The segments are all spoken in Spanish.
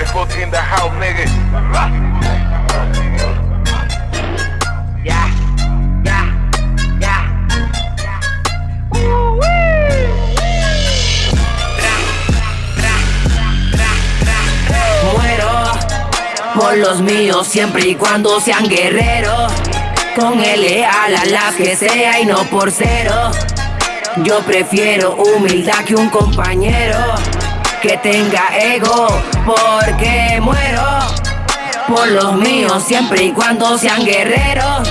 In the house, nigga. Por los míos siempre y cuando sean guerreros. Con el leal a las que sea y no por cero. Yo prefiero humildad que un compañero que tenga ego, porque muero por los míos siempre y cuando sean guerreros.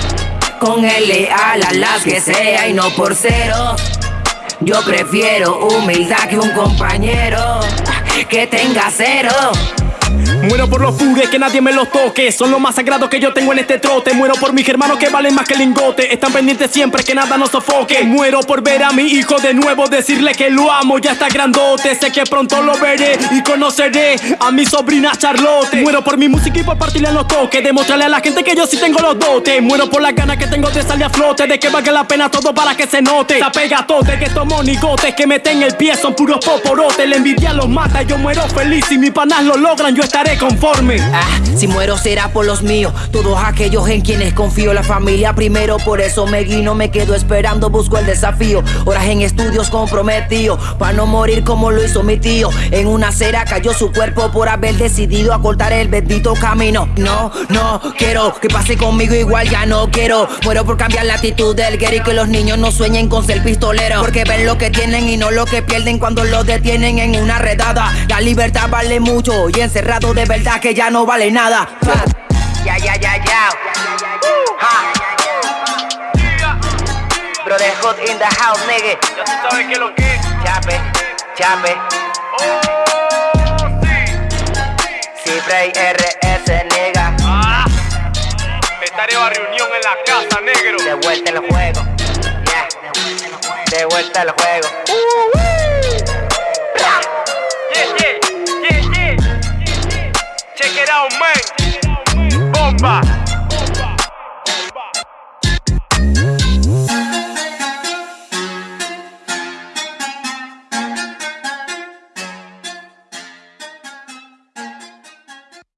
Con el leal a las que sea y no por cero. Yo prefiero humildad que un compañero que tenga cero. Muero por los fugues, que nadie me los toque. Son lo más sagrado que yo tengo en este trote. Muero por mis hermanos que valen más que lingote. Están pendientes siempre que nada nos sofoque. Muero por ver a mi hijo de nuevo, decirle que lo amo, ya está grandote. Sé que pronto lo veré y conoceré a mi sobrina Charlotte. Muero por mi música y por partirle los toques. Demostrarle a la gente que yo sí tengo los dotes. Muero por las ganas que tengo de salir a flote. De que valga la pena todo para que se note. La pegatote que estos monigotes que meten el pie son puros poporotes. La envidia los mata, yo muero feliz. Si mis panas lo logran, yo estaré Ah, si muero será por los míos, todos aquellos en quienes confío, la familia primero, por eso me guino, me quedo esperando, busco el desafío, horas en estudios comprometido, para no morir como lo hizo mi tío, en una acera cayó su cuerpo por haber decidido acortar el bendito camino, no, no, quiero que pase conmigo igual, ya no quiero, muero por cambiar la actitud del guerrero que los niños no sueñen con ser pistolero, porque ven lo que tienen y no lo que pierden cuando lo detienen en una redada, la libertad vale mucho y encerrado de verdad que ya no vale nada. Ya, ya, ya, ya. Ja. Brotherhood in the house, nigga. Ya tú sabes que lo que es. Chape, chape. Oh, sí. Cifre RS, nigga. Ah. Estaré a reunión en la casa, negro. De vuelta el juego. Yeah. De vuelta el juego. Yeah, yeah, yeah,